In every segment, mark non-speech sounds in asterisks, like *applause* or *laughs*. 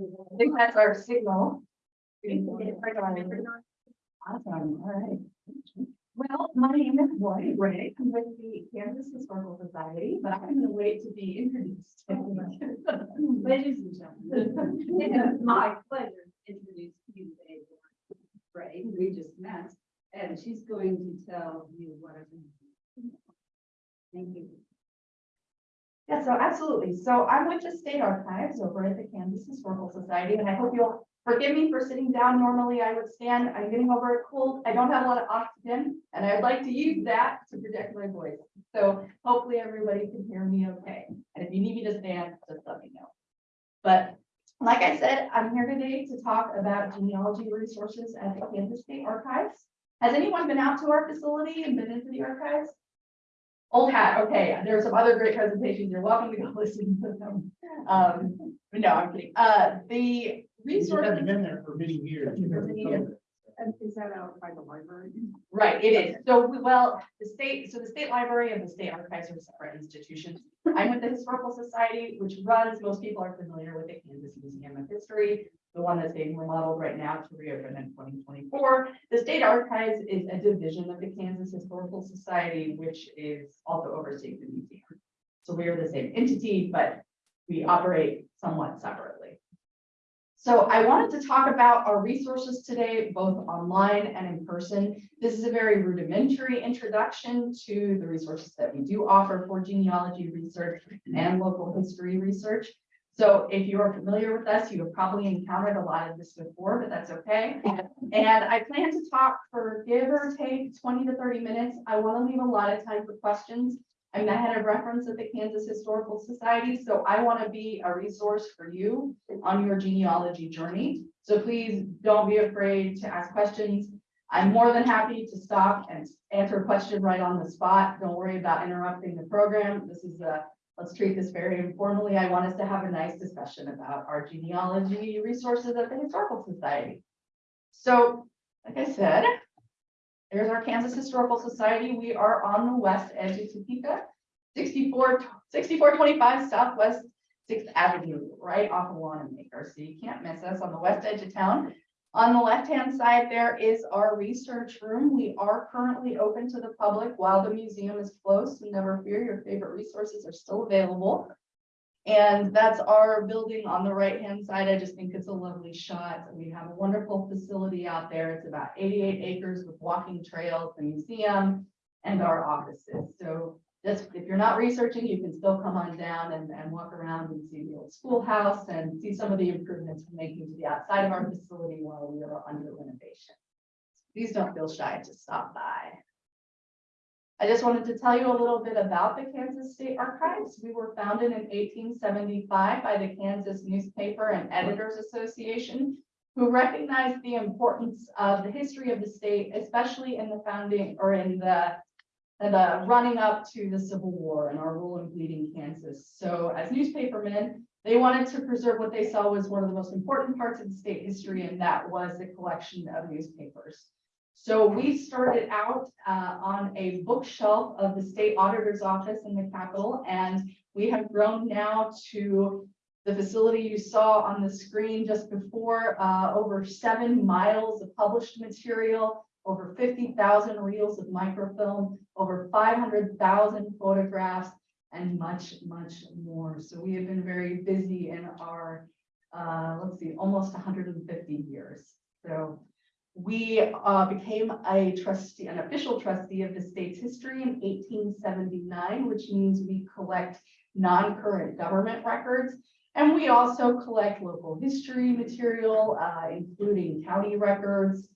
I think that's our signal. Awesome, all right. Well, my name is Lori Ray, I'm with the Kansas Historical Society, but I'm gonna wait to be introduced. *laughs* Ladies and gentlemen, it is my pleasure to introduce you today. Ray, we just met, and she's going to tell you what I'm. going to do. Thank you. Yeah, so absolutely. So I'm with the State Archives over at the Kansas Historical Society, and I hope you'll forgive me for sitting down. Normally I would stand. I'm getting over a cold. I don't have a lot of oxygen, and I'd like to use that to project my voice. So hopefully everybody can hear me okay. And if you need me to stand, just let me know. But like I said, I'm here today to talk about genealogy resources at the Kansas State Archives. Has anyone been out to our facility and been into the archives? Old hat, okay, there are some other great presentations, you're welcome to go *laughs* listen to them. Um, no, I'm kidding, uh, the resource, I've been there for many years. For many years. And is that out by the library? right, it is, so, we- well, the state, so the state library and the state archives are separate institutions. I'm with the Historical Society, which runs, most people are familiar with the Kansas Museum of History, the one that's being remodeled right now to reopen in twenty twenty-four. The State Archives is a division of the Kansas Historical Society, which is also oversees the museum. So we are the same entity, but we operate somewhat separately. So I wanted to talk about our resources today, both online and in person. This is a very rudimentary introduction to the resources that we do offer for genealogy research and local history research. So if you are familiar with us, you have probably encountered a lot of this before, but that's okay. And I plan to talk for give or take twenty to thirty minutes. I want to leave a lot of time for questions. I'm the head of reference at the Kansas Historical Society, so I want to be a resource for you on your genealogy journey. So please don't be afraid to ask questions. I'm more than happy to stop and answer a question right on the spot. Don't worry about interrupting the program. This is a let's treat this very informally. I want us to have a nice discussion about our genealogy resources at the Historical Society. So, like I said, there's our Kansas Historical Society. We are on the west edge of Topeka, 64 6425 Southwest Sixth Avenue, right off of Wanamaker. So you can't miss us on the west edge of town. On the left-hand side, there is our research room. We are currently open to the public while the museum is closed. So never fear, your favorite resources are still available. And that's our building on the right-hand side. I just think it's a lovely shot. We have a wonderful facility out there. It's about eighty-eight acres with walking trails, the museum, and our offices. So just, if you're not researching, you can still come on down and, and walk around and see the old schoolhouse and see some of the improvements we're making to the outside of our facility while we are under renovation. Please don't feel shy to stop by. I just wanted to tell you a little bit about the Kansas State Archives. We were founded in eighteen seventy-five by the Kansas Newspaper and Editors Association, who recognized the importance of the history of the state, especially in the founding or in the and the running up to the Civil War and our role in bleeding Kansas. So as newspapermen, they wanted to preserve what they saw was one of the most important parts of the state history, and that was the collection of newspapers. So we started out uh, on a bookshelf of the state auditor's office in the Capitol, and we have grown now to the facility you saw on the screen just before, uh, over seven miles of published material, over fifty thousand reels of microfilm, over five hundred thousand photographs, and much, much more. So we have been very busy in our, uh, let's see, almost hundred and fifty years. So we uh, became a trustee, an official trustee of the state's history in eighteen seventy-nine, which means we collect non-current government records. And we also collect local history material, uh, including county records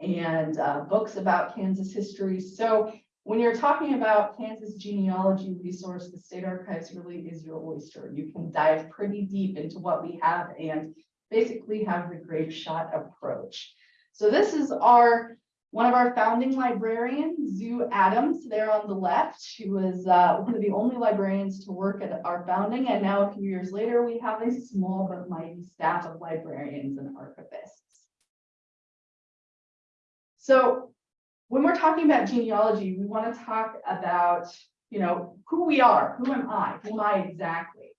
and uh, books about Kansas history. So when you're talking about Kansas genealogy resource, the state archives really is your oyster. You can dive pretty deep into what we have and basically have the grape shot approach. So this is our, one of our founding librarians, Zu Adams, there on the left. She was uh, one of the only librarians to work at our founding. And now a few years later, we have a small but mighty staff of librarians and archivists. So when we're talking about genealogy, we want to talk about, you know, who we are, who am I, who am I exactly?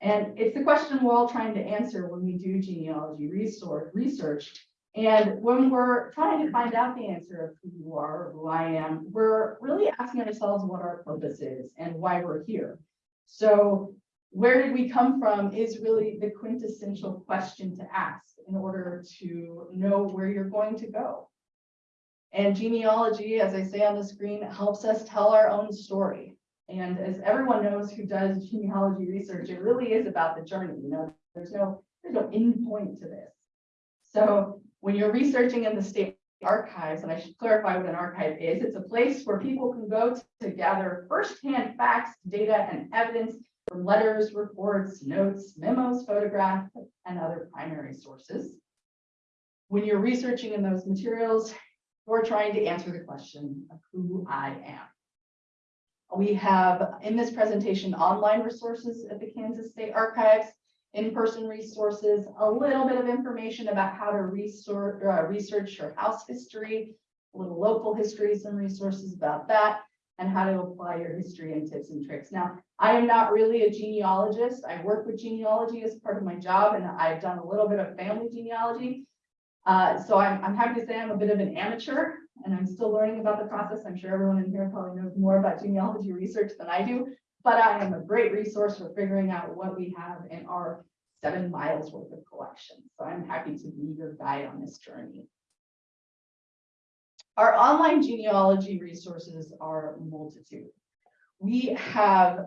And it's the question we're all trying to answer when we do genealogy resource, research. And when we're trying to find out the answer of who you are, or who I am, we're really asking ourselves what our purpose is and why we're here. So where did we come from is really the quintessential question to ask in order to know where you're going to go. And genealogy, as I say on the screen, helps us tell our own story. And as everyone knows who does genealogy research, it really is about the journey, you know, there's no, there's no end point to this. So when you're researching in the state archives, and I should clarify what an archive is, it's a place where people can go to gather firsthand facts, data, and evidence from letters, reports, notes, memos, photographs, and other primary sources. When you're researching in those materials, you're trying to answer the question of who I am. We have in this presentation online resources at the Kansas State Archives, in-person resources, a little bit of information about how to research, uh, research your house history, a little local histories and resources about that, and how to apply your history and tips and tricks. Now, I am not really a genealogist. I work with genealogy as part of my job, and I've done a little bit of family genealogy. Uh, so I'm, I'm happy to say I'm a bit of an amateur, and I'm still learning about the process. I'm sure everyone in here probably knows more about genealogy research than I do, but I am a great resource for figuring out what we have in our seven miles worth of collection. So I'm happy to be your guide on this journey. Our online genealogy resources are multitude. We have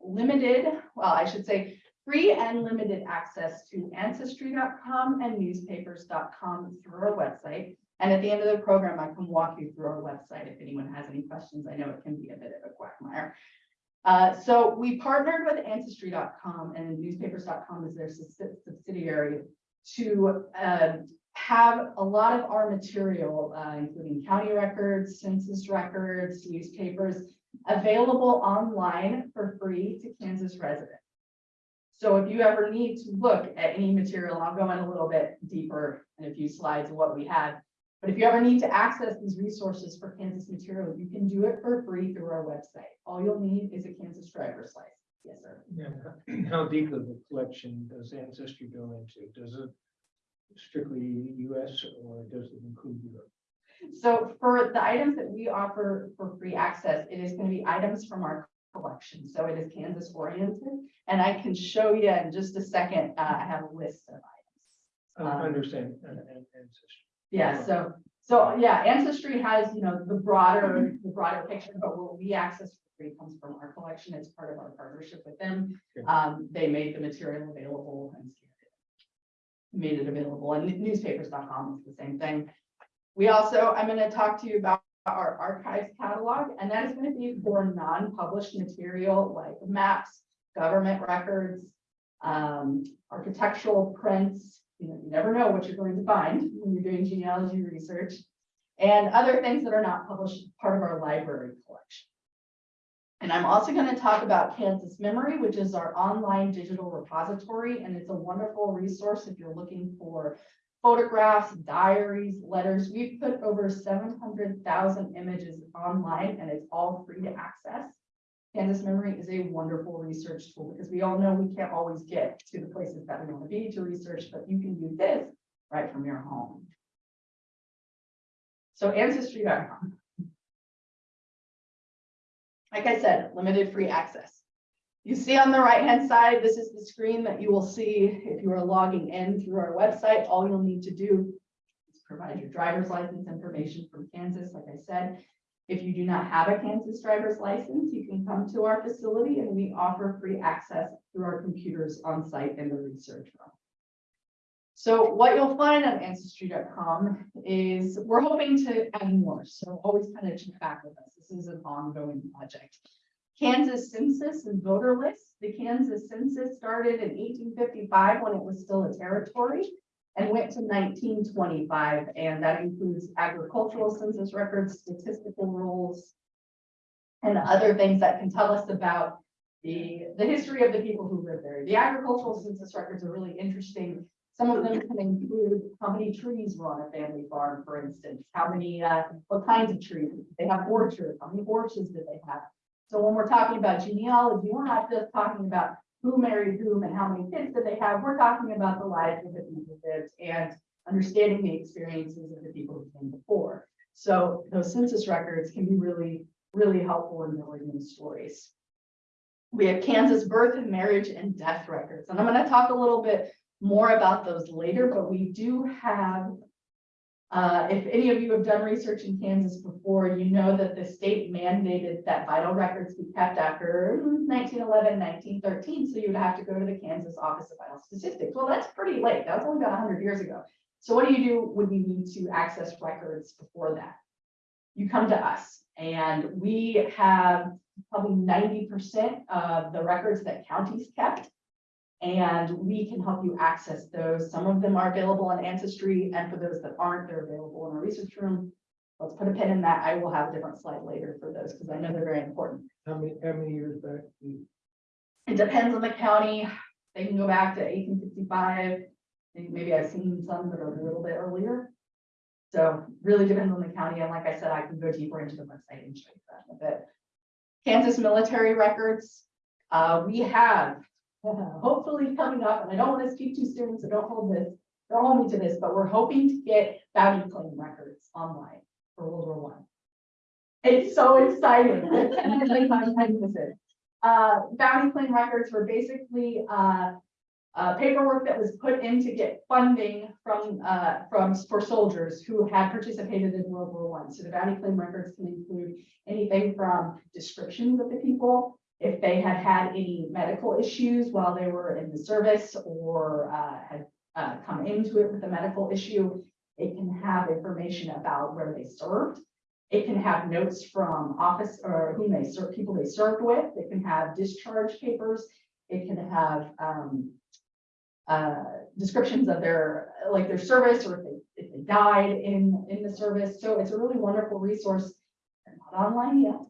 limited, well, I should say, free and limited access to ancestry.com and newspapers.com through our website. And at the end of the program, I can walk you through our website if anyone has any questions. I know it can be a bit of a quagmire. Uh, so we partnered with ancestry.com and newspapers.com is their subsidiary to uh, have a lot of our material, uh, including county records, census records, newspapers, available online for free to Kansas residents. So if you ever need to look at any material, I'll go in a little bit deeper in a few slides of what we have. But if you ever need to access these resources for Kansas material, you can do it for free through our website. All you'll need is a Kansas driver's license. Yes, sir. Yeah, how deep of a collection does Ancestry go into? Does it strictly US or does it include Europe? So for the items that we offer for free access, it is going to be items from our collection. So it is Kansas oriented. And I can show you in just a second, uh, I have a list of items. I Um, understand, and, and Ancestry. Yeah, so, so, yeah, Ancestry has, you know, the broader, the broader picture, but what we access for free comes from our collection. It's part of our partnership with them. Um, they made the material available and made it available and newspapers.com is the same thing. We also, I'm gonna talk to you about our archives catalog, and that is gonna be for non-published material like maps, government records, um, architectural prints, you know, you never know what you're going to find when you're doing genealogy research. And other things that are not published, part of our library collection. And I'm also going to talk about Kansas Memory, which is our online digital repository, and it's a wonderful resource if you're looking for photographs, diaries, letters. We've put over seven hundred thousand images online and it's all free to access. Kansas Memory is a wonderful research tool because we all know we can't always get to the places that we want to be to research, but you can do this right from your home. So ancestry.com. Like I said, limited free access. You see on the right-hand side, this is the screen that you will see if you are logging in through our website. All you'll need to do is provide your driver's license information from Kansas, like I said. If you do not have a Kansas driver's license, you can come to our facility and we offer free access through our computers on site in the research room. So what you'll find on ancestry.com is we're hoping to add more, so always kind of check back with us. This is an ongoing project. Kansas census and voter lists. The Kansas census started in eighteen fifty-five when it was still a territory and went to nineteen twenty-five, and that includes agricultural census records, statistical rolls, and other things that can tell us about the, the history of the people who live there. The agricultural census records are really interesting. Some of them can include how many trees were on a family farm, for instance, how many, uh, what kinds of trees, they have orchards, how many orchards did they have? So when we're talking about genealogy, we're not just talking about who married whom and how many kids did they have. We're talking about the lives of the people lived and understanding the experiences of the people who came before. So those census records can be really, really helpful in knowing these stories. We have Kansas birth and marriage and death records, and I'm gonna talk a little bit more about those later, but we do have. Uh, if any of you have done research in Kansas before, you know that the state mandated that vital records be kept after 1911, 1913. so you would have to go to the Kansas Office of Vital Statistics. Well, that's pretty late, that was only about hundred years ago. So what do you do when you need to access records before that? You come to us, and we have probably ninety percent of the records that counties kept. And we can help you access those. Some of them are available on Ancestry, and for those that aren't, they're available in our research room. Let's put a pin in that. I will have a different slide later for those, because I know they're very important. How many, how many years back? It depends on the county. They can go back to eighteen fifty-five. Maybe I've seen some that are a little bit earlier. So really depends on the county. And like I said, I can go deeper into the website and show you that in a bit. Kansas military records. Uh, we have *laughs* hopefully coming up, and I don't want to speak too soon, so don't hold this. Don't hold me to this, but we're hoping to get bounty claim records online for World War One. It's so exciting. *laughs* Uh, bounty claim records were basically, uh, uh, paperwork that was put in to get funding from, uh, from, for soldiers who had participated in World War One. So the bounty claim records can include anything from descriptions of the people, if they had had any medical issues while they were in the service or, uh, had, uh, come into it with a medical issue. It can have information about where they served. It can have notes from office or whom they serve, people they served with. It can have discharge papers. It can have, um, uh, descriptions of their, like their service or if they, if they died in, in the service. So it's a really wonderful resource. They're not online yet.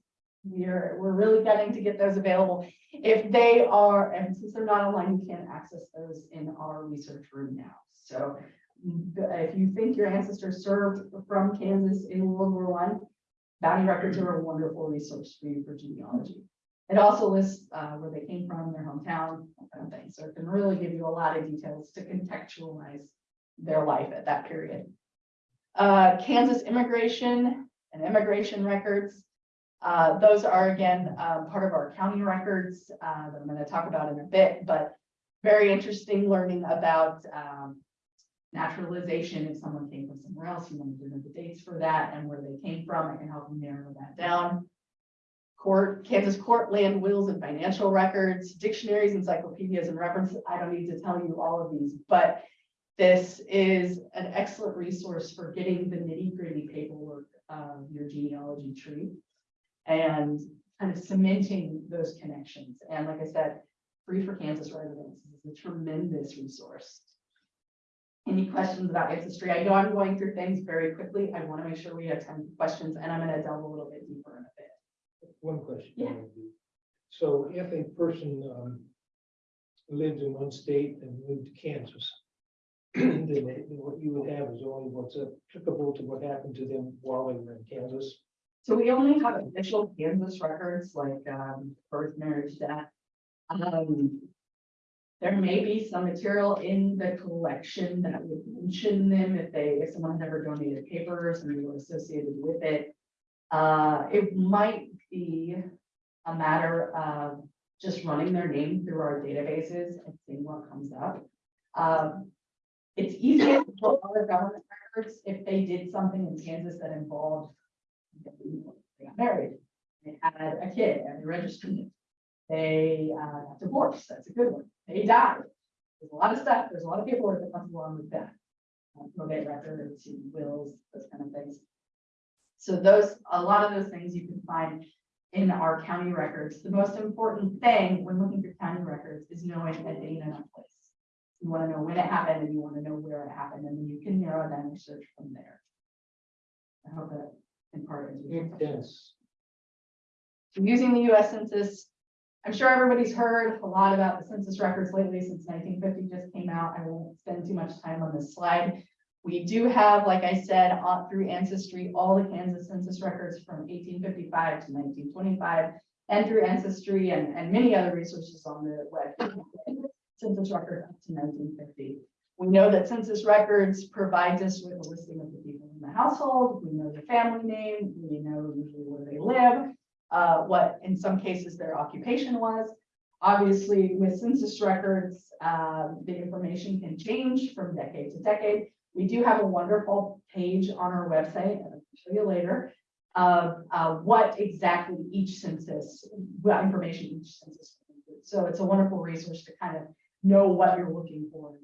We're, we're really getting to get those available. If they are, and since they're not online, you can't access those in our research room now. So mm, if you think your ancestors served from Kansas in World War One, bounty records are a wonderful resource for you for genealogy. It also lists uh, where they came from, their hometown, kind of thing. So it can really give you a lot of details to contextualize their life at that period. Uh, Kansas immigration and immigration records. Uh, those are again, um, part of our county records, uh, that I'm gonna talk about in a bit, but very interesting learning about, um, naturalization, if someone came from somewhere else, you want to know the dates for that and where they came from, I can help you narrow that down. Court, Kansas court land wills and financial records, dictionaries, encyclopedias and references, I don't need to tell you all of these, but this is an excellent resource for getting the nitty gritty paperwork of your genealogy tree and kind of cementing those connections. And like I said, free for Kansas residents is a tremendous resource. Any questions about ancestry? I know I'm going through things very quickly. I want to make sure we have time for questions and I'm going to delve a little bit deeper in a bit. One question. Yeah. So if a person, um, lives in one state and moved to Kansas, *clears throat* then they- what you would have is only what's applicable to what happened to them while they were in Kansas. So we only have official Kansas records like um birth, marriage, death. Um. There may be some material in the collection that would mention them if they, if someone never donated papers and they were associated with it. Uh, it might be a matter of just running their name through our databases and seeing what comes up. Um, it's easier for other government records if they did something in Kansas that involved they got married, they had a kid and they registered it. They uh got divorced, that's a good one. They died. There's a lot of stuff, there's a lot of paperwork that comes along with that. Uh, Probate records, wills, those kind of things. So those, a lot of those things you can find in our county records. The most important thing when looking for county records is knowing a date and a place. You want to know when it happened and you want to know where it happened, and then you can narrow down your search from there. I hope that in part your question. Yes. Using the US Census. I'm sure everybody's heard a lot about the census records lately since nineteen fifty just came out. I won't spend too much time on this slide. We do have, like I said, on through Ancestry, all the Kansas census records from eighteen fifty-five to nineteen twenty-five. and through Ancestry and, and many other resources on the web. Census record up to nineteen fifty. We know that census records provides us with a listing of the people in the household. We know the family name, we know usually where they live, uh, what in some cases their occupation was. Obviously, with census records, um, the information can change from decade to decade. We do have a wonderful page on our website, I'll show you later, of, uh, what exactly each census, what information each census. So it's a wonderful resource to kind of know what you're looking for.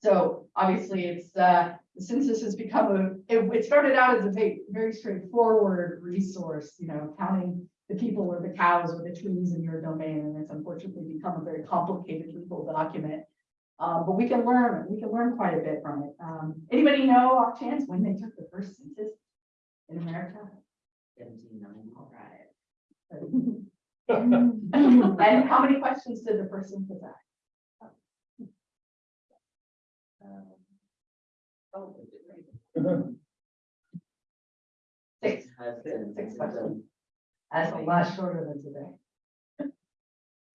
So obviously, it's, uh, the census has become a, it, it started out as a very, very straightforward resource, you know, counting the people or the cows or the trees in your domain, and it's unfortunately become a very complicated legal document. Uh, but we can learn, we can learn quite a bit from it. Um, anybody know off chance when they took the first census in America? Seventeen nine. All right. *laughs* And how many questions did the person put that? Six. Six questions. That's a lot shorter than today.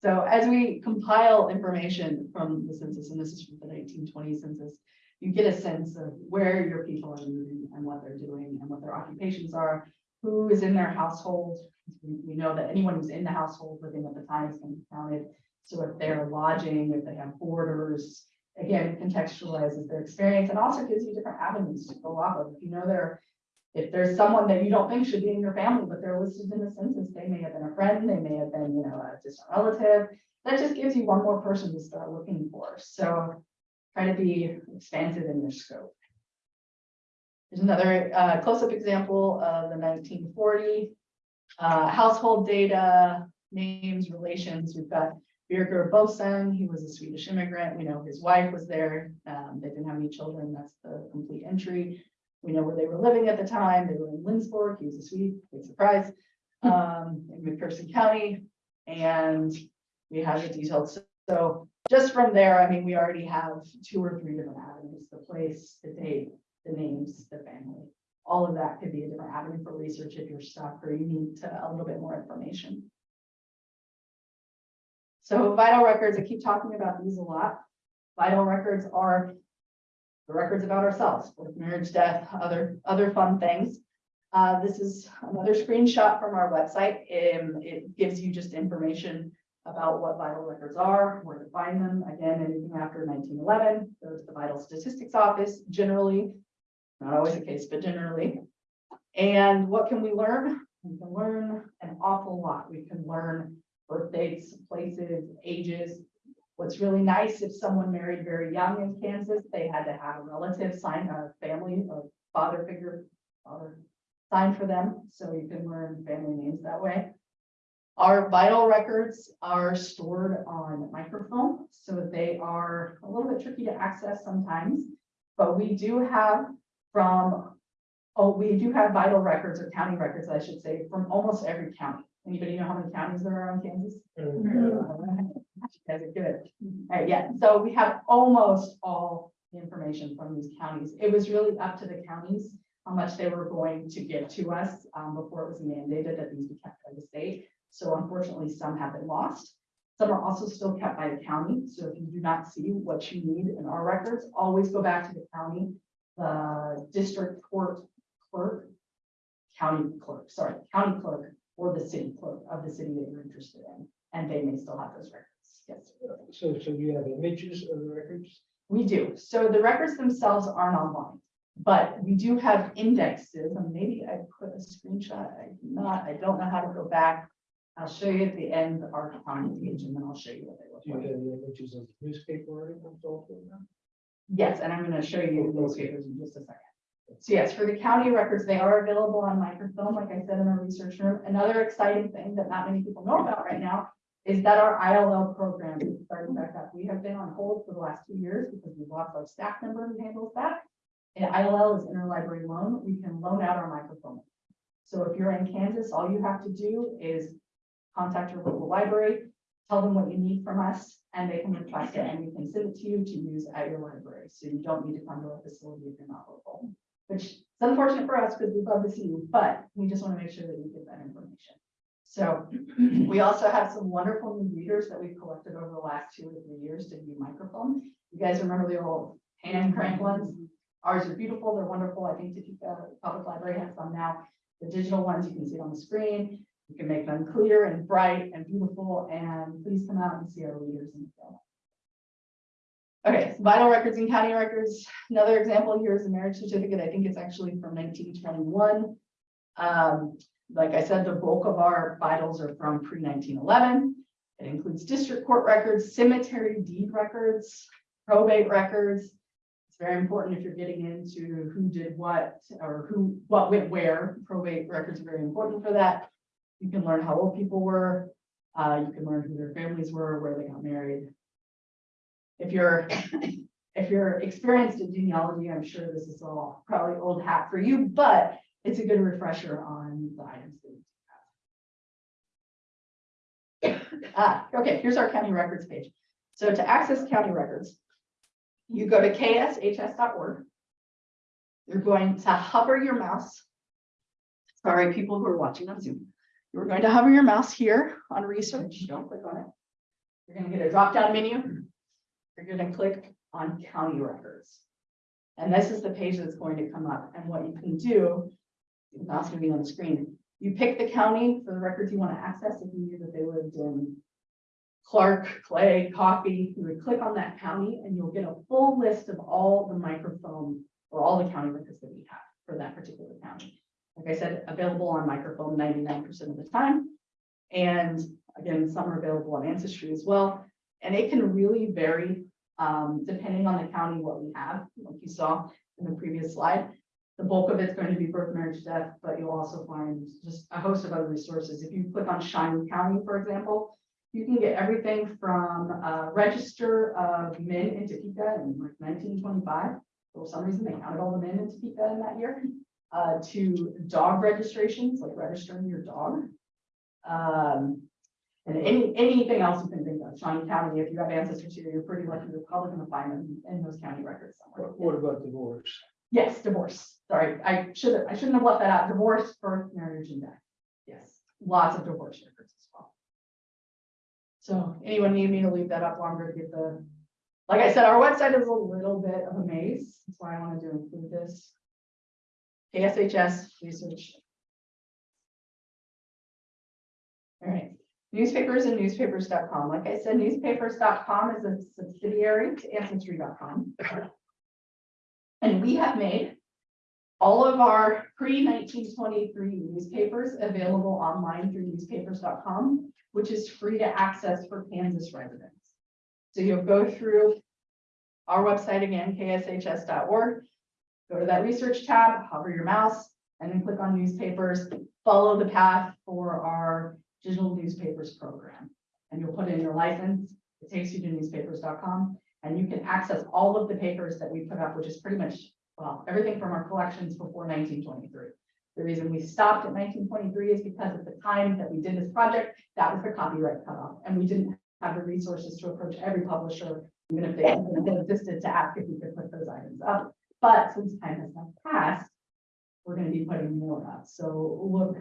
So as we compile information from the census, and this is from the nineteen twenty census, you get a sense of where your people are moving and what they're doing and what their occupations are, who is in their household. We, we know that anyone who's in the household living at the time is going to be counted. So if they're lodging, if they have boarders, again, contextualizes their experience and also gives you different avenues to go off of. If you know they're if there's someone that you don't think should be in your family, but they're listed in the census, they may have been a friend, they may have been, you know, a distant relative. That just gives you one more person to start looking for. So try to be expansive in your scope. There's another uh, close-up example of the nineteen forty uh, household data, names, relations. We've got Birger Bosen, he was a Swedish immigrant. We know his wife was there. Um, They didn't have any children. That's the complete entry. We know where they were living at the time. They were in Lindsborg. He was a Swede, big surprise. *laughs* Um, in McPherson County. And we have the details. So just from there, I mean, we already have two or three different avenues, the place, the date, the names, the family. All of that could be a different avenue for research if you're stuck or you need to- a little bit more information. So vital records, I keep talking about these a lot. Vital records are the records about ourselves, birth, marriage, death, other, other fun things. Uh, this is another screenshot from our website. Um, it gives you just information about what vital records are, where to find them. Again, anything after nineteen eleven, go to the Vital Statistics Office generally. Not always the case, but generally. And what can we learn? We can learn an awful lot. We can learn birth dates, places, ages, What's really nice, if someone married very young in Kansas, they had to have a relative sign, a family, a father figure, father sign for them, so you can learn family names that way. Our vital records are stored on microfilm, so they are a little bit tricky to access sometimes. But we do have from, oh, we do have vital records or county records, I should say, from almost every county. Anybody know how many counties there are in Kansas? You guys are good. All right, yeah, so we have almost all the information from these counties. It was really up to the counties how much they were going to give to us um, before it was mandated that these be kept by the state. So unfortunately, some have been lost. Some are also still kept by the county. So if you do not see what you need in our records, always go back to the county, the district court clerk, county clerk, sorry, county clerk, or the city clerk of the city that you're interested in, and they may still have those records. Yes. So, so you have images of the records? We do. So the records themselves aren't online, but we do have indexes and maybe I put a screenshot. I do not, I don't know how to go back. I'll show you at the end of our county page and then I'll show you what they Do you look have like. the images of newspaper articles also? Yes, and I'm going to show you those papers in just a second. So yes, for the county records, they are available on microfilm, like I said, in our research room. Another exciting thing that not many people know about right now is that our ILL program is starting back up. We have been on hold for the last two years because we've lost our staff member who handles that. And ILL is interlibrary loan. We can loan out our microfilm. So if you're in Kansas, all you have to do is contact your local library, tell them what you need from us, and they can request it, and we can send it to you to use at your library. So you don't need to come to a facility if you're not local. Which is unfortunate for us because we'd love to see you, but we just want to make sure that you get that information. So *clears throat* we also have some wonderful new readers that we've collected over the last two or three years to view microfilm. You guys remember the old hand crank ones? Ours are beautiful, they're wonderful. I think Topeka Public Library has some now. The digital ones, you can see on the screen. You can make them clear and bright and beautiful, and please come out and see our readers in the film. Okay, vital records and county records. Another example here is a marriage certificate. I think it's actually from nineteen twenty-one. Um, like I said, the bulk of our vitals are from pre nineteen eleven. It includes district court records, cemetery deed records, probate records. It's very important if you're getting into who did what or who, what went where. Probate records are very important for that. You can learn how old people were. Uh, you can learn who their families were, where they got married. If you're, if you're experienced in genealogy, I'm sure this is all probably old hat for you, but it's a good refresher on the items. that have. *coughs* Ah, okay, here's our county records page. So to access county records, you go to kshs.org. You're going to hover your mouse. Sorry, people who are watching on Zoom. You're going to hover your mouse here on research, don't click on it. You're gonna get a drop-down menu. You're gonna click on county records. And this is the page that's going to come up, and what you can do, the mouse gonna be on the screen. You pick the county for the records you want to access, if you knew that they lived in Clark, Clay, Coffey, you would click on that county and you'll get a full list of all the microfilm or all the county records that we have for that particular county. Like I said, available on microfilm ninety-nine percent of the time. And again, some are available on Ancestry as well. And it can really vary, um, depending on the county, what we have, like you saw in the previous slide. The bulk of it's going to be birth, marriage, death, but you'll also find just a host of other resources. If you click on Shawnee County, for example, you can get everything from a register of men in Topeka in like nineteen twenty-five. For some reason, they counted all the men in Topeka in that year, uh, to dog registrations, like registering your dog. Um, and any, anything else you can think Shawnee County, if you have ancestors here, you're pretty lucky, you're probably gonna find them in those county records somewhere. What, what about divorce? Yes, divorce. Sorry, I should have, I shouldn't have left that out. Divorce, birth, marriage, and death. Yes, lots of divorce records as well. So anyone need me to leave that up longer to get the, like I said, our website is a little bit of a maze. That's why I wanted to include this. KSHS research. All right, newspapers and newspapers.com. Like I said, newspapers.com is a subsidiary to ancestry.com. And we have made all of our pre nineteen twenty-three newspapers available online through newspapers.com, which is free to access for Kansas residents. So you'll go through our website again, kshs.org, go to that research tab, hover your mouse, and then click on newspapers, follow the path for our digital newspapers program. And you'll put in your license, it takes you to newspapers.com, and you can access all of the papers that we put up, which is pretty much, well, everything from our collections before nineteen twenty-three. The reason we stopped at nineteen twenty-three is because at the time that we did this project, that was the copyright cutoff, and we didn't have the resources to approach every publisher, even if they existed to ask if we could put those items up. But since time has now passed, we're gonna be putting more up, so look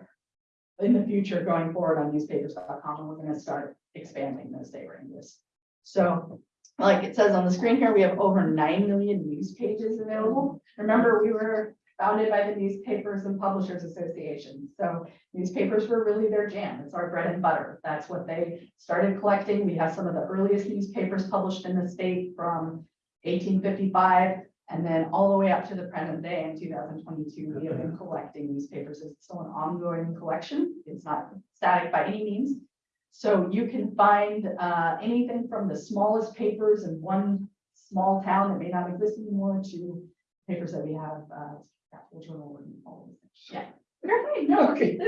in the future going forward on newspapers.com, we're gonna start expanding those day ranges. So like it says on the screen here, we have over nine million news pages available. Remember, we were founded by the Newspapers and Publishers Association. So newspapers were really their jam. It's our bread and butter. That's what they started collecting. We have some of the earliest newspapers published in the state from eighteen fifty-five. And then all the way up to the present day in two thousand twenty-two, we have been collecting newspapers. It's still an ongoing collection. It's not static by any means. So you can find uh, anything from the smallest papers in one small town that may not exist anymore to papers that we have, uh, Journal and all of these things. Yeah. Right, no, Okay.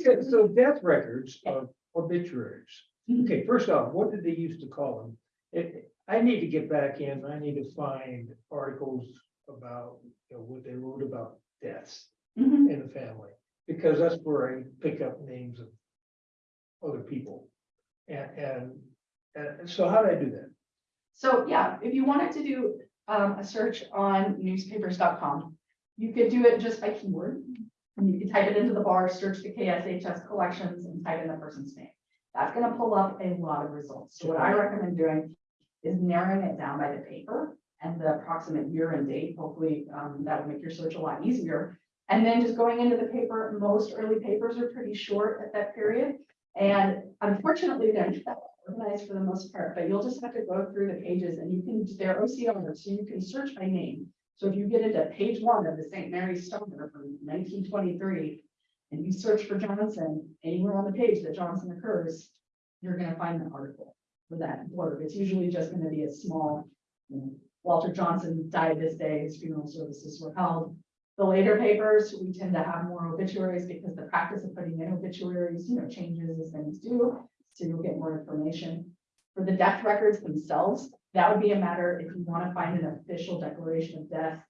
Okay, so death records of obituaries. Mhm. Okay, first off, what did they used to call them? It, I need to get back in, I need to find articles about, you know, what they wrote about deaths Mhm. in the family. Because that's where I pick up names of other people. And, and, and so how do I do that? So, yeah, if you wanted to do um, a search on newspapers.com, you could do it just by keyword. And you can type it into the bar, search the KSHS collections and type in the person's name. That's gonna pull up a lot of results. So what I recommend doing is narrowing it down by the paper and the approximate year and date. Hopefully, um, that will make your search a lot easier. And then just going into the paper, most early papers are pretty short at that period. And unfortunately, they're not organized for the most part, but you'll just have to go through the pages and you can, they're OCR, so you can search by name. So if you get into page one of the St. Mary's Stoner from nineteen twenty-three, and you search for Johnson, anywhere on the page that Johnson occurs, you're gonna find the article for that blurb. It's usually just gonna be a small, you know, Walter Johnson died this day, his funeral services were held. The later papers, we tend to have more obituaries because the practice of putting in obituaries, you know, changes as things do. So you'll get more information. For the death records themselves, that would be a matter if you want to find an official declaration of death.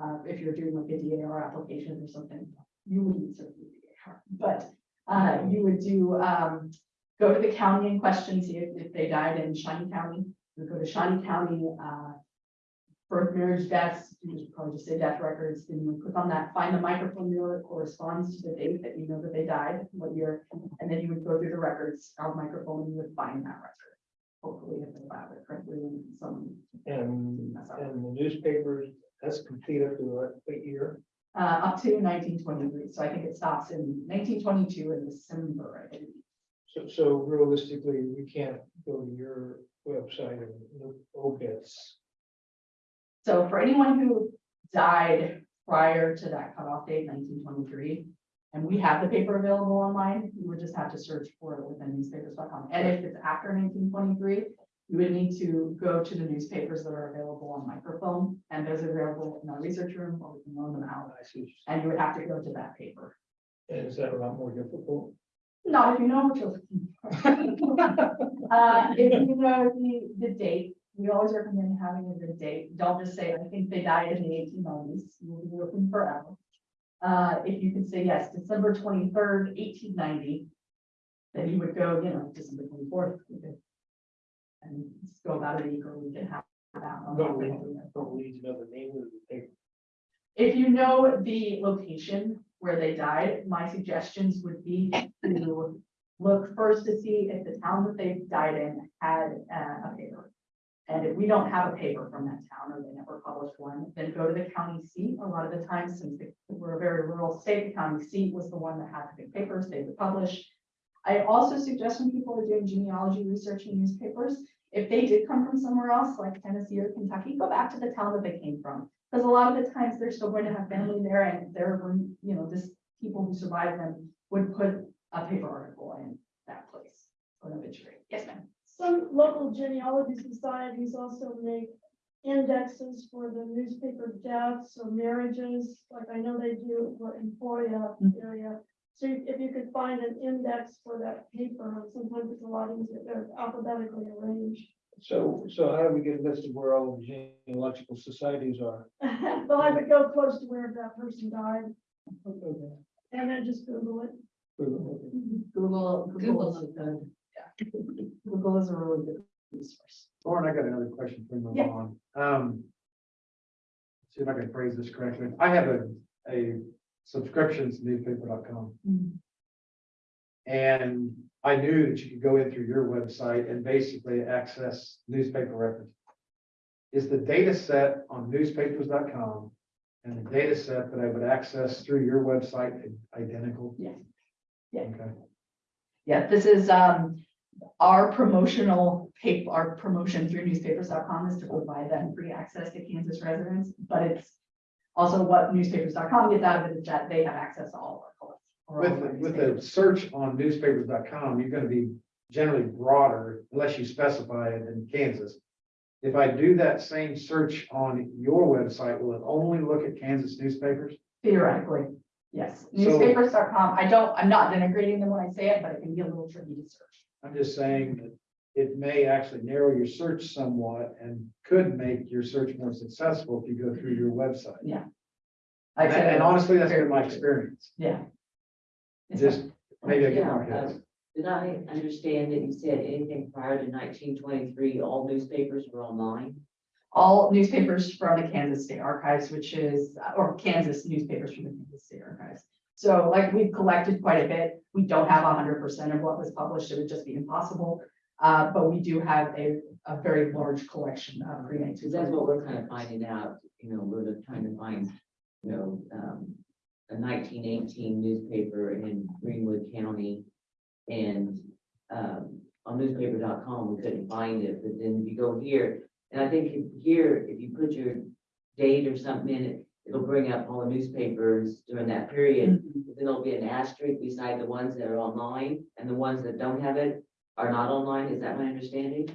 Uh, if you're doing like a DAR application or something, you wouldn't certainly DAR, but, uh, you would do, um. Go to the county in question, see if, if they died in Shawnee County, you go to Shawnee County, uh. Birth, marriage, deaths, you just probably just say death records, then you click on that, find the microfilm number that corresponds to the date that you know that they died, what year. And then you would go through the records, our microfilm, and you would find that record. Hopefully, if they filed it correctly and some, And, and the newspapers, that's completed up to what, what year? uh, up to nineteen twenty-three, so I think it stops in nineteen twenty-two in December, I believe. So, so realistically, we can't go to your website and look obits. So for anyone who died prior to that cutoff date, nineteen twenty-three, and we have the paper available online, you would just have to search for it within newspapers.com. And if it's after nineteen twenty-three, you would need to go to the newspapers that are available on microfilm, and those are available in our research room, or we can loan them out. I see. And you would have to go to that paper. And is that a lot more difficult? Not if you know what you're looking for. *laughs* Uh, if you know the, the date, we always recommend having a good date. Don't just say, I think they died in the eighteen nineties. You'll be looking forever. Uh, if you could say, yes, December twenty-third, eighteen ninety, then you would go, you know, December twenty-fourth. And just go about a week or we can have that. on Don't we, don't we need know the name of the paper? If you know the location where they died, my suggestions would be to look first to see if the town that they died in had uh, a paper. And if we don't have a paper from that town or they never published one, then go to the county seat. A lot of the times, since we're a very rural state, the county seat was the one that had the big papers, they would publish. I also suggest when people are doing genealogy research in newspapers, if they did come from somewhere else, like Tennessee or Kentucky, go back to the town that they came from. Because a lot of the times they're still going to have family there and they're, you know, this people who survived them would put a paper article in that place. An obituary. Yes, ma'am. Some local genealogy societies also make indexes for the newspaper deaths or marriages, like I know they do for Emporia mm-hmm. area. So if you could find an index for that paper, sometimes it's a lot easier, they're alphabetically arranged. So, so how do we get a list of where all the genealogical societies are? *laughs* Well, I would go close to where that person died and then just Google it. Google, Google is a good, yeah. Google is a really good resource. Lauren, I got another question for you, Yeah. on. Um. See if I can phrase this correctly. I have a, a subscription to newspaper.com. And I knew that you could go in through your website and basically access newspaper records. Is the data set on newspapers.com and the data set that I would access through your website identical? Yes. Yeah. Okay. Yeah, this is, um, our promotional paper, our promotion through newspapers.com is to provide them free access to Kansas residents, but it's also what newspapers.com gets out of it is that they have access to all of our. of With, with a search on newspapers.com, you're gonna be generally broader unless you specify it in Kansas. If I do that same search on your website, will it only look at Kansas newspapers? Theoretically, yes. So- Newspapers.com, I don't, I'm not denigrating them when I say it, but it can be a little tricky to search. I'm just saying that it may actually narrow your search somewhat and could make your search more successful if you go through your website. Yeah. I'd And say- and honestly, that's been my experience. Yeah. It's Just maybe I get Yeah, more uh. Did I understand that you said anything prior to nineteen twenty-three, all newspapers were online? All newspapers from the Kansas State Archives, which is, or Kansas newspapers from the Kansas State Archives. So like we've collected quite a bit. We don't have hundred percent of what was published. It would just be impossible. Uh, but we do have a, a very large collection of pre Because that's what we're kind of finding out, you know, we're trying to find, you know, um, a nineteen eighteen newspaper in Greenwood County. And, um, on newspaper.com, we couldn't find it, but then if you go here, and I think if here, if you put your date or something in it, it'll bring up all the newspapers during that period. Mm-hmm. Then there'll be an asterisk beside the ones that are online, and the ones that don't have it are not online, is that my understanding?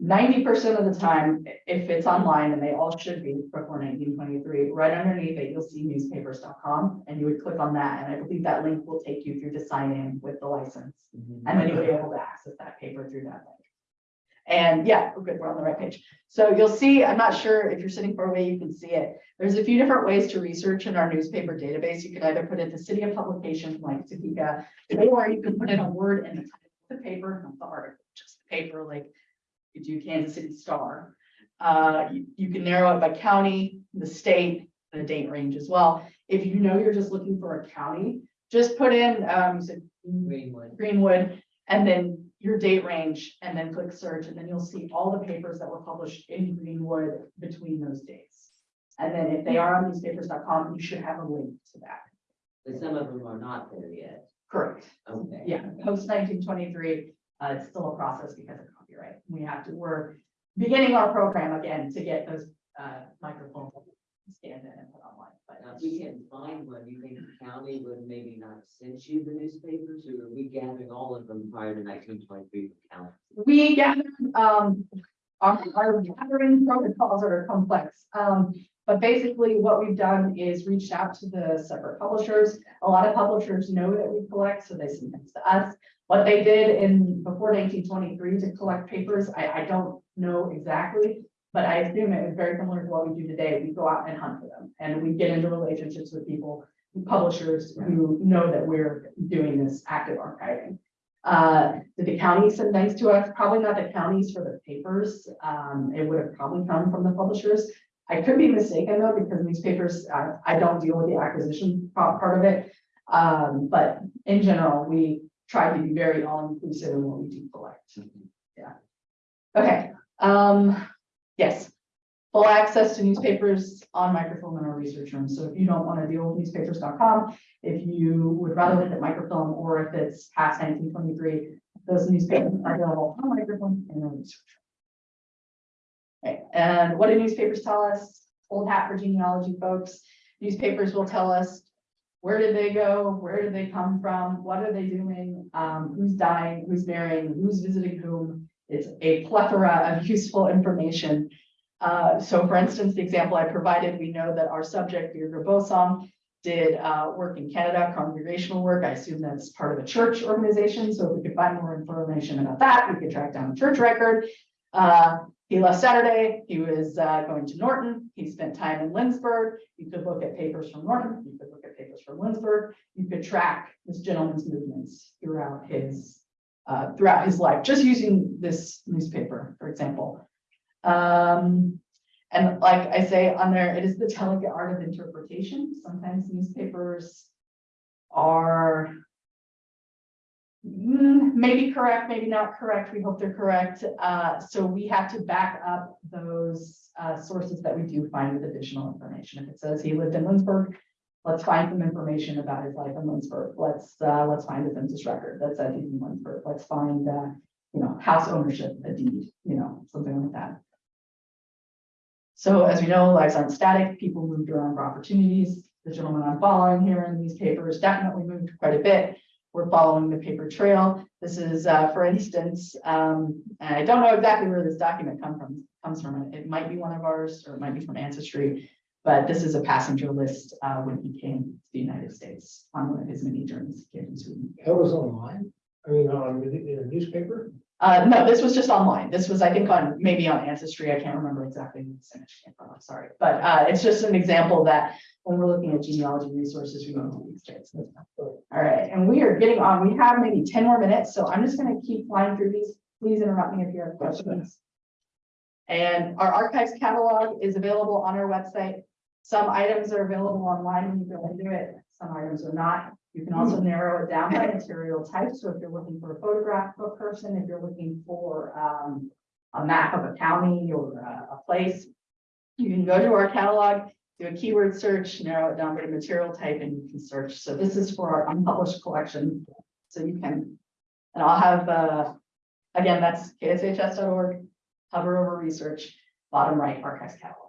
Ninety percent of the time, i- if it's online, and they all should be before nineteen twenty-three, right underneath it, you'll see newspapers.com. And you would click on that, and I believe that link will take you through to sign in with the license. Mm-hmm. And then you'll be able to access that paper through that link. And yeah, we're good, we're on the right page. So you'll see, I'm not sure if you're sitting far away, you can see it. There's a few different ways to research in our newspaper database. You can either put in the city of publication like Topeka, or you can put in a word in the title of the paper, not the article, just the paper, like you do Kansas City Star. Uh, you, you can narrow it by county, the state, the date range as well. If you know you're just looking for a county, just put in, um, said Greenwood. Greenwood, and then your date range, and then click search, and then you'll see all the papers that were published in Greenwood between those dates. And then if they are on newspapers.com, you should have a link to that. But some of them are not there yet. Correct. Okay. Yeah, post nineteen twenty-three, uh, it's still a process because of copyright. We have to, we're beginning our program again to get those, uh, microfilms scanned in and put online, but. Now, if we can't find one, you think the county would maybe not send you the newspapers, or are we gathering all of them prior to nineteen twenty-three from county? We gathered, um, our, our gathering protocols are complex. Um, but basically what we've done is reached out to the separate publishers. A lot of publishers know that we collect, so they send things to us. What they did in, before nineteen twenty-three to collect papers, I, I don't know exactly. But I assume it was very similar to what we do today. We go out and hunt for them and we get into relationships with people, publishers who know that we're doing this active archiving. Uh, did the county send things to us? Probably not the counties for the papers. Um, it would have probably come from the publishers. I could be mistaken though, because newspapers, I, I don't deal with the acquisition part, of it. Um, but in general, we try to be very all-inclusive in what we do collect. Yeah. Okay, um, yes. Full access to newspapers on microfilm in our research room. So if you don't want to deal with newspapers.com, if you would rather look at microfilm or if it's past nineteen twenty-three, those newspapers are available on microfilm in our research. room. Okay, and what do newspapers tell us? Old hat for genealogy folks. Newspapers will tell us where did they go? Where did they come from? What are they doing? Um, who's dying? Who's marrying? Who's visiting whom? It's a plethora of useful information. Uh, so for instance, the example I provided, we know that our subject, Deirdre Bosom, did uh, work in Canada, congregational work. I assume that's part of a church organization. So if we could find more information about that, we could track down a church record. Uh, he left Saturday. He was uh, going to Norton. He spent time in Lindsborg. You could look at papers from Norton. You could look at papers from Lindsborg. You could track this gentleman's movements throughout his uh, throughout his life, just using this newspaper, for example. Um, and like I say on there, it is the delicate art of interpretation. Sometimes newspapers are mm, maybe correct, maybe not correct. We hope they're correct. Uh, so we have to back up those uh, sources that we do find with additional information. If it says he lived in Lindsborg, let's find some information about his life in Lindsborg. Let's, uh, let's find the census record that says he's in Lindsborg. Let's find, uh, you know, house ownership, a deed, you know, something like that. So as we know, lives aren't static. People moved around for opportunities. The gentleman I'm following here in these papers definitely moved quite a bit. We're following the paper trail. This is, uh, for instance, um, I don't know exactly where this document come from, comes from. It might be one of ours, or it might be from Ancestry. But this is a passenger list, uh, when he came to the United States on one of his many journeys. he came to Sweden. That was online, I mean, on, in a newspaper? Uh, no, this was just online. This was, I think, on, maybe on Ancestry. I can't remember exactly where this image came from. I'm sorry. But, uh, it's just an example that when we're looking at genealogy resources, we want to use it. All right, and we are getting on. We have maybe ten more minutes, so I'm just gonna keep flying through these. Please interrupt me if you have questions. And our archives catalog is available on our website. Some items are available online when you go into it. some items are not. You can also narrow it down by material type, so if you're looking for a photograph of a person, if you're looking for, um, a map of a county or a, a place, you can go to our catalog, do a keyword search, narrow it down by material type, and you can search. So this is for our unpublished collection. So you can, and I'll have, uh, again, that's kshs.org, hover over research, bottom right archives catalog.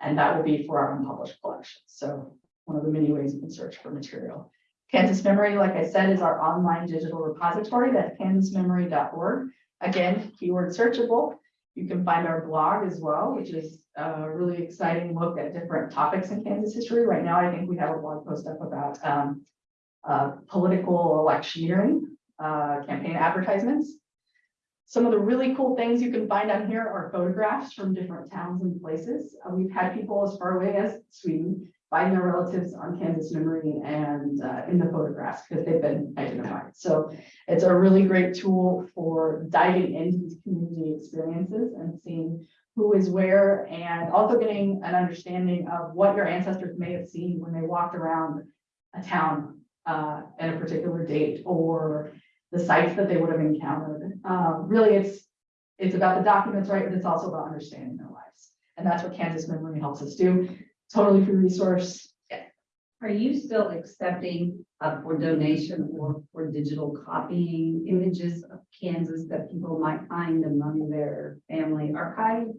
And that will be for our unpublished collection. So one of the many ways you can search for material. Kansas Memory, like I said, is our online digital repository. That's kansasmemory.org. Again, keyword searchable. You can find our blog as well, which is a really exciting look at different topics in Kansas history. Right now, I think we have a blog post up about um, uh, political electioneering, uh, campaign advertisements. Some of the really cool things you can find on here are photographs from different towns and places. Uh, we've had people as far away as Sweden find their relatives on Kansas memory and uh, in the photographs because they've been identified. So it's a really great tool for diving into these community experiences and seeing who is where and also getting an understanding of what your ancestors may have seen when they walked around a town uh, at a particular date or the sites that they would have encountered. Um, really, it's, it's about the documents, right? But it's also about understanding their lives. And that's what Kansas Memory helps us do. Totally free resource. Are you still accepting uh, for donation or for digital copying images of Kansas that people might find among their family archives?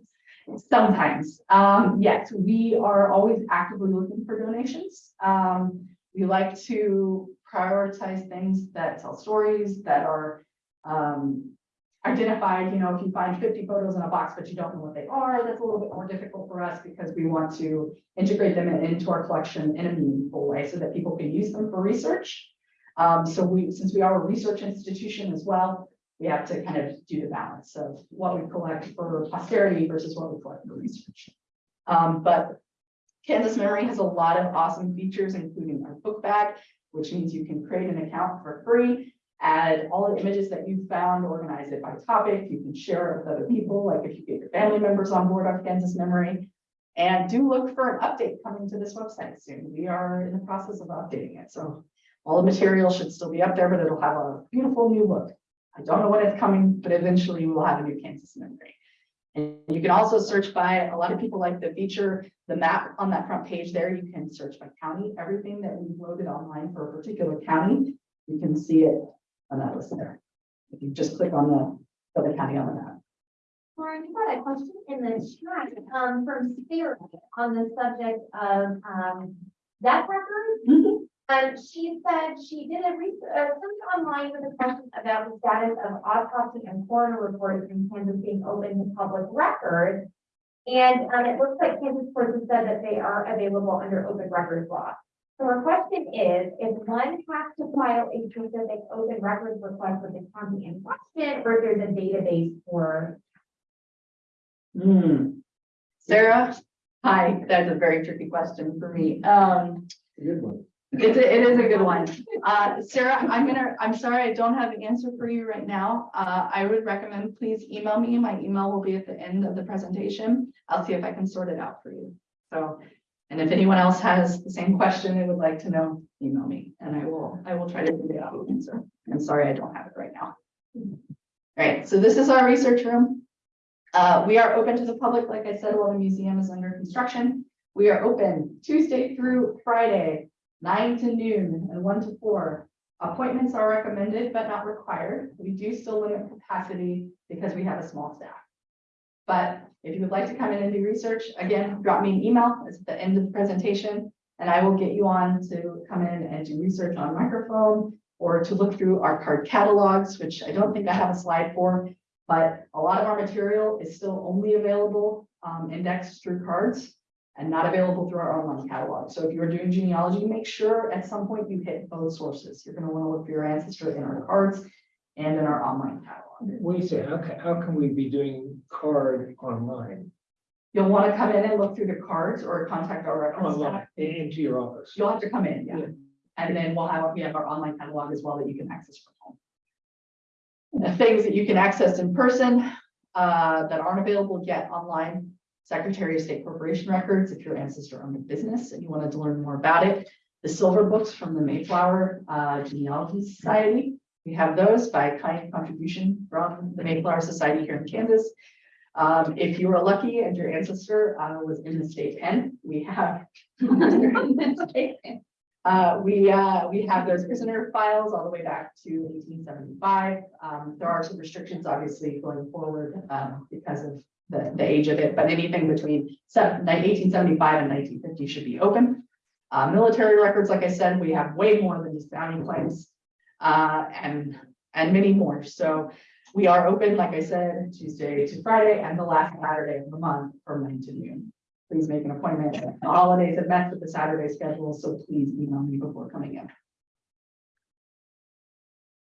Sometimes, um, yes, we are always actively looking for donations. Um, we like to prioritize things that tell stories that are um, identified, you know, if you find fifty photos in a box, but you don't know what they are, that's a little bit more difficult for us because we want to integrate them in- into our collection in a meaningful way so that people can use them for research. Um, so we, since we are a research institution as well, we have to kind of do the balance of what we collect for posterity versus what we collect for research. Um, but Kansas Memory has a lot of awesome features, including our book bag, which means you can create an account for free, add all the images that you found, organize it by topic. You can share it with other people, like if you get your family members on board on Kansas Memory. And do look for an update coming to this website soon. We are in the process of updating it, so all the material should still be up there, but it'll have a beautiful new look. I don't know when it's coming, but eventually we'll have a new Kansas Memory. And you can also search by, a lot of people like the feature, the map on that front page there, you can search by county, everything that we've loaded online for a particular county, you can see it on that list there. If you just click on the, other county on the map. Lauren, you got a question in the chat, um, from Sarah on the subject of, um, death records. Um, she said she did a research, uh, online with a question about the status of autopsy and coroner reports in Kansas being open to public record. And, um, it looks like Kansas courts have said that they are available under open records law. So our question is, if one has to file a specific open records request with the county in question, or if there's a database for Hmm. Sarah, hi, that's a very tricky question for me. Um, Good one. It's, a- it is a good one. Uh, Sarah, I'm gonna, I'm sorry, I don't have an answer for you right now. Uh, I would recommend, please email me. My email will be at the end of the presentation. I'll see if I can sort it out for you. So, and if anyone else has the same question and would like to know, email me and I will, I will try to figure out the answer. I'm sorry, I don't have it right now. All right, so this is our research room. Uh, we are open to the public. Like I said, while the museum is under construction. We are open Tuesday through Friday, nine to noon and one to four. Appointments are recommended but not required. We do still limit capacity because we have a small staff. But if you would like to come in and do research, again, drop me an email. It's at the end of the presentation. And I will get you on to come in and do research on microfilm or to look through our card catalogs, which I don't think I have a slide for. But a lot of our material is still only available um, indexed through cards and not available through our online catalog. So if you're doing genealogy, make sure at some point you hit both sources. You're gonna wanna look for your ancestor in our cards and in our online catalog. What do you say? How can, how can we be doing card online? You'll wanna come in and look through the cards or contact our records Online, staff. in- into your office? You'll have to come in, yeah. Yeah. And then we'll have, we have our online catalog as well that you can access from home. The things that you can access in person, uh, that aren't available yet online. Secretary of State Corporation Records, if your ancestor owned a business and you wanted to learn more about it. The silver books from the Mayflower uh, Genealogy Society. We have those by kind contribution from the Mayflower Society here in Kansas. Um, if you were lucky and your ancestor uh, was in the state pen, we have. *laughs* Uh, we, uh, we have those prisoner files all the way back to eighteen seventy-five. Um, there are some restrictions obviously going forward, um, because of the, the age of it, but anything between eighteen seventy-five and nineteen fifty should be open. Uh, military records, like I said, we have way more than just bounty claims, uh, and, and many more. So we are open, like I said, Tuesday to Friday and the last Saturday of the month from nine to noon. Please make an appointment. The holidays have messed with the Saturday schedule, so please email me before coming in.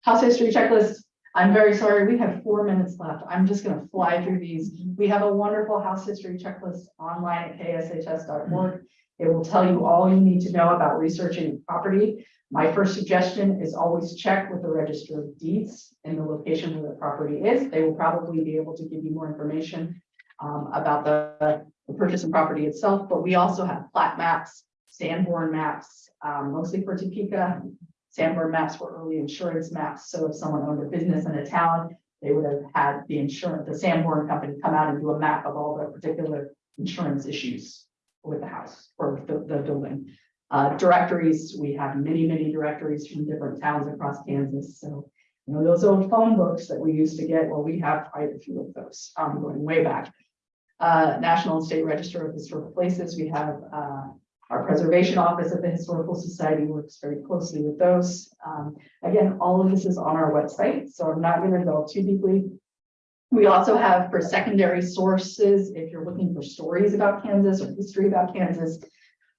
House history checklist. I'm very sorry, we have four minutes left. I'm just gonna fly through these. We have a wonderful house history checklist online at kshs.org. It will tell you all you need to know about researching property. My first suggestion is always check with the register of deeds in the location where the property is. They will probably be able to give you more information um, about the, the purchase and property itself, but we also have plat maps, Sanborn maps, um, mostly for Topeka. Sanborn maps were early insurance maps, so if someone owned a business in a town, they would have had the insurance, the Sanborn company come out and do a map of all the particular insurance issues with the house or the, the building. Uh, directories, we have many, many directories from different towns across Kansas, so. You know, those old phone books that we used to get, well, we have quite a few of those, um, going way back. Uh, National and State Register of Historical Places, we have, uh, our Preservation Office of the Historical Society works very closely with those. Um, again, all of this is on our website, so I'm not gonna go too deeply. We also have for secondary sources, if you're looking for stories about Kansas or history about Kansas.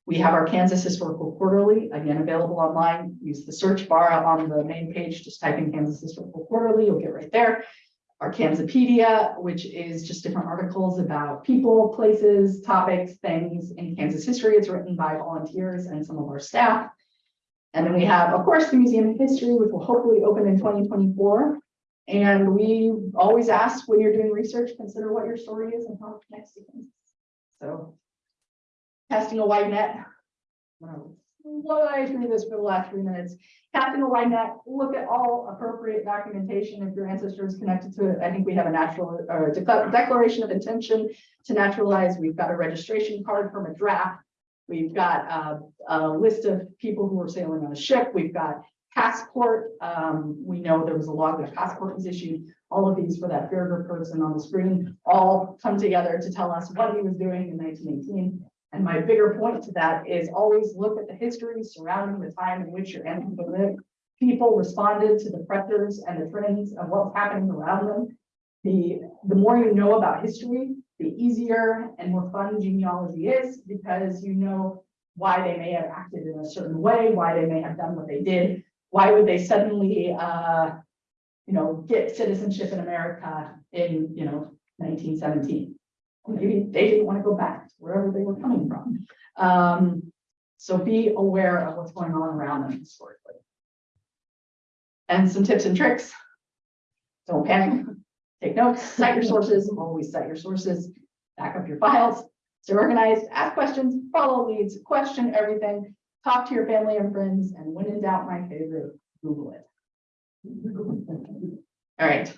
We have our Kansas Historical Quarterly, again, available online. Use the search bar on the main page, just type in Kansas Historical Quarterly, you'll get right there. Our Kansapedia, which is just different articles about people, places, topics, things in Kansas history. It's written by volunteers and some of our staff. And then we have, of course, the Museum of History, which will hopefully open in twenty twenty-four. And we always ask when you're doing research, consider what your story is and how it connects to things. So. Casting a wide net. What I through this for the last three minutes, casting a wide net, look at all appropriate documentation if your ancestor is connected to it. I think we have a natural or decla- declaration of intention to naturalize. We've got a registration card from a draft. We've got uh, a list of people who were sailing on a ship. We've got passport. Um, we know there was a log that a passport was issued. All of these for that Berger person on the screen all come together to tell us what he was doing in nineteen eighteen. And my bigger point to that is always look at the history surrounding the time in which your ancestors lived. People responded to the pressures and the trends of what was happening around them. The, the more you know about history, the easier and more fun genealogy is because you know why they may have acted in a certain way, why they may have done what they did. Why would they suddenly, uh, you know, get citizenship in America in, you know, nineteen seventeen? Maybe they didn't want to go back to wherever they were coming from. Um, so be aware of what's going on around them historically. And some tips and tricks. Don't panic, take notes, cite your sources, always cite your sources, back up your files, stay organized, ask questions, follow leads, question everything, talk to your family and friends, and when in doubt, my favorite, Google it. *laughs* All right.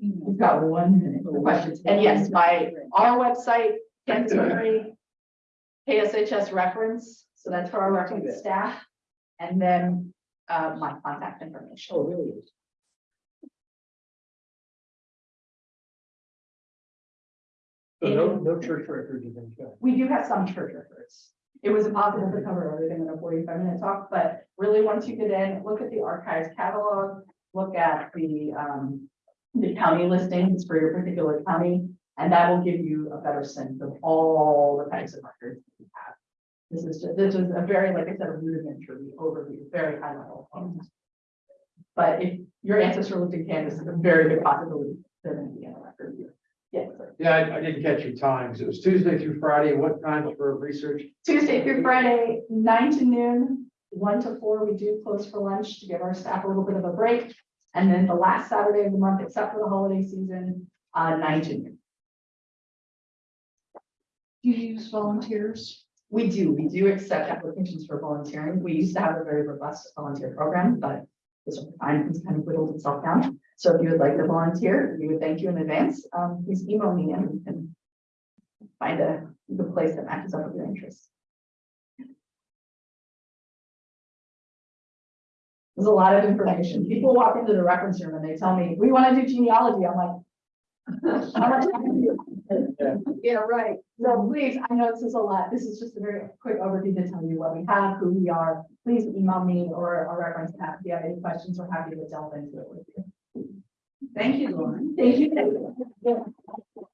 We've got one minute for questions, and yes, my, our website, Kansas Memory. KSHS reference, so that's for our reference staff, and then, uh, my contact information. Oh, really? So no, no church record you can. We do have some church records. It was impossible to cover everything in a forty-five minute talk, but really, once you get in, look at the archives catalog, look at the, um, the county listings for your particular county, and that will give you a better sense of all the types of records that you have. This is, just, this is a very, like I said, a rudimentary overview, very high level. But if your ancestor lived in Kansas, it's a very good possibility they're gonna be in a record here. Yes, sir. Yeah, I, I didn't catch your times. It was Tuesday through Friday. What times for research? Tuesday through Friday, nine to noon, one to four, we do close for lunch to give our staff a little bit of a break. And then the last Saturday of the month, except for the holiday season, uh, nine to noon. Do you use volunteers? We do, we do accept applications for volunteering. We used to have a very robust volunteer program, but this time has kind of whittled itself down. So if you would like to volunteer, we would thank you in advance. Um, please email me and we can find a good place that matches up with your interests. There's a lot of information. People walk into the reference room and they tell me, we want to do genealogy. I'm like, *laughs* how much time do you? Yeah, right. So please, I know this is a lot. This is just a very quick overview to tell you what we have, who we are. Please email me or our reference staff if you have any questions. We're happy to delve into it with you. Thank you, Lauren. Thank you.